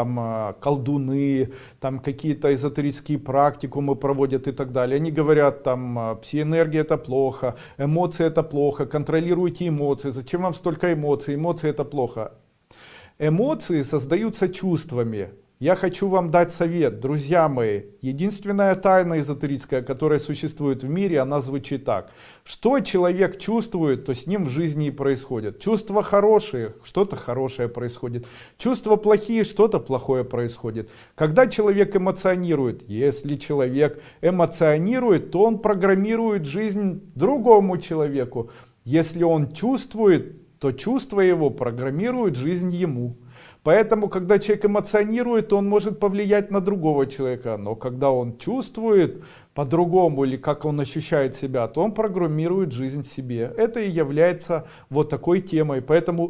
там а, колдуны, там какие-то эзотерические практикумы проводят и так далее. Они говорят, там, а, псиэнергия это плохо, эмоции это плохо, контролируйте эмоции, зачем вам столько эмоций, эмоции это плохо. Эмоции создаются чувствами. Я хочу вам дать совет, друзья мои. Единственная тайна эзотерическая, которая существует в мире, она звучит так. Что человек чувствует, то с ним в жизни и происходит. Чувства хорошие, что-то хорошее происходит. Чувства плохие, что-то плохое происходит. Когда человек эмоционирует, если человек эмоционирует, то он программирует жизнь другому человеку. Если он чувствует, то чувства его программируют жизнь ему. Поэтому, когда человек эмоционирует, он может повлиять на другого человека. Но когда он чувствует по-другому или как он ощущает себя, то он программирует жизнь себе. Это и является вот такой темой. Поэтому